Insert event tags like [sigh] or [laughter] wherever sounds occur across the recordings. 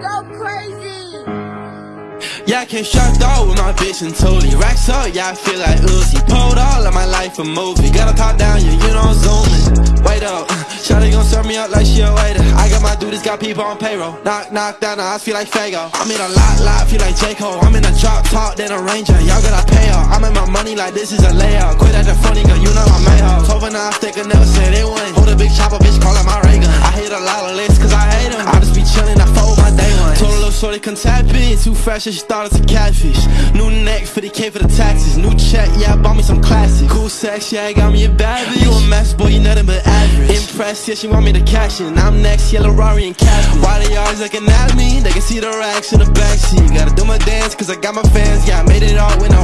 crazy. Yeah, I came strapped out with my bitch and totally racks up. Yeah, I feel like Uzi. Pulled all of my life a movie. Gotta top down, yeah, you know I'm zooming. Wait up, [laughs] Shawty gon' serve me up like she a waiter. I got my duties, got people on payroll. Knock, knock down, I feel like Fago. I'm in a lot, lot, feel like J. Cole. I'm in a drop top, then a ranger. Y'all gotta pay up. I'm in my money like this is a layout. Quit at the funny, girl, you know I'm up. Twelve and I stick, never said it wouldn't. Shorty, come tap in. Too fresh, she thought it's a catfish. New neck, 50k for the taxes. New check, yeah, I bought me some classics. Cool sex, yeah, I got me a bad bitch. You a mess, boy, you nothing but average. Impressed, yeah, she want me to cash in. I'm next, yellow Rari and Cassie. Why they always looking at me? They can see the racks in the backseat. Gotta do my dance, cause I got my fans. Yeah, I made it all with no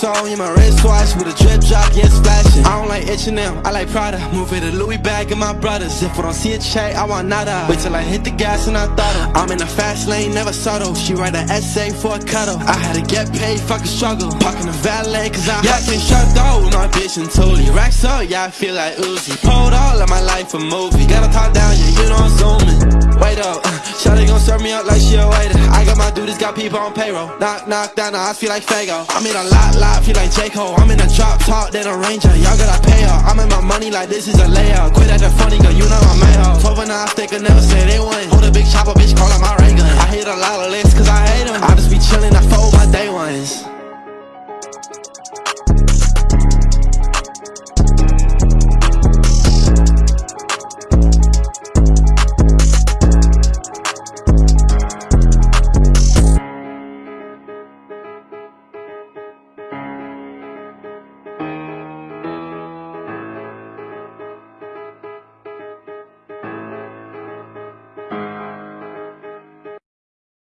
A two-tone in my wristwatch with a drip drop, yeah, splashing. I don't like H&M, I like Prada. Move it a Louis bag and my brothers. If I don't see a check, I want nada. Wait till I hit the gas and I throttle. I'm in the fast lane, never subtle. She write an essay for a cuddle. I had to get paid, fuck fucking struggle. Parking the valet, cause I yeah, I can't shut with my bitch and totally racks up. Yeah, I feel like Uzi. Pulled all of my life a movie. Gotta talk down, yeah, you know I'm zooming. Wait up, Shawty gon' serve me up like she a waiter. I got my dudes, got people on payroll. Knock, knock down, I feel like Fago. I'm in a lot, lot, feel like J. Cole. I'm in a drop top, then a ranger. Y'all gotta pay up. I'm in my money like this is a layout. Quit at the funny, girl, you know I'm made up. 12 and I stick, I never said they wouldn't. Hold a big chopper, bitch, call it my ray gun. I hit a lot of